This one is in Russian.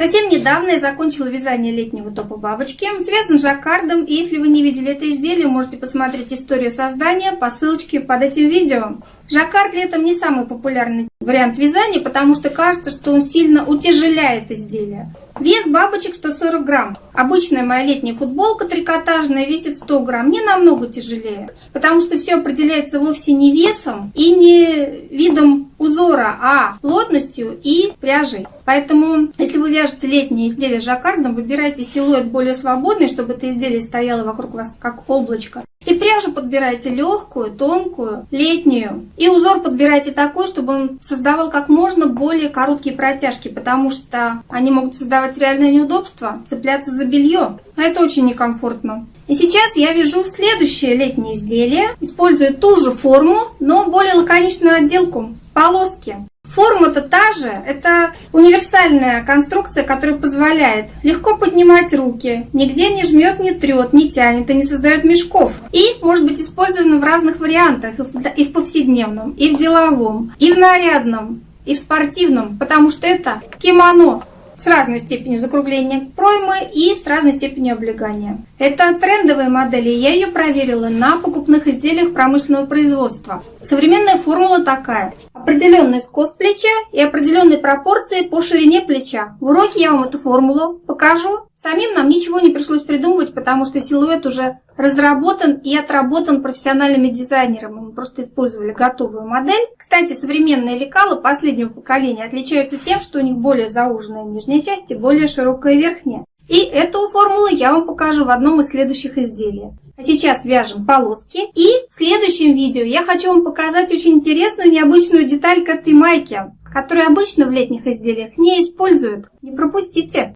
Совсем недавно я закончила вязание летнего топа бабочки. Связан жаккардом, и если вы не видели это изделие, можете посмотреть историю создания по ссылочке под этим видео. Жаккард летом не самый популярный вариант вязания, потому что кажется, что он сильно утяжеляет изделие. Вес бабочек 140 грамм. Обычная моя летняя футболка трикотажная весит 100 грамм, не намного тяжелее, потому что все определяется вовсе не весом и не видом узора, а плотностью и пряжей. Поэтому, если вы вяжете летнее изделие жаккардом, выбирайте силуэт более свободный, чтобы это изделие стояло вокруг вас как облачко. И пряжу подбирайте легкую, тонкую, летнюю. И узор подбирайте такой, чтобы он создавал как можно более короткие протяжки, потому что они могут создавать реальное неудобство, цепляться за белье. А это очень некомфортно. И сейчас я вяжу следующее летнее изделие, используя ту же форму, но более лаконичную отделку. Полоски. Форма-то же, это универсальная конструкция, которая позволяет легко поднимать руки, нигде не жмет, не трет, не тянет и не создает мешков. И может быть использована в разных вариантах, и в повседневном, и в деловом, и в нарядном, и в спортивном, потому что это кимоно с разной степенью закругления проймы и с разной степенью облегания. Это трендовые модели, я ее проверила на покупных изделиях промышленного производства. Современная формула такая. Определенный скос плеча и определенные пропорции по ширине плеча. В уроке я вам эту формулу покажу. Самим нам ничего не пришлось придумывать, потому что силуэт уже разработан и отработан профессиональными дизайнерами. Мы просто использовали готовую модель. Кстати, современные лекала последнего поколения отличаются тем, что у них более зауженная нижняя часть и более широкая верхняя. И эту формулу я вам покажу в одном из следующих изделий. А сейчас вяжем полоски. И в следующем видео я хочу вам показать очень интересную необычную деталь к этой майке, которую обычно в летних изделиях не используют. Не пропустите!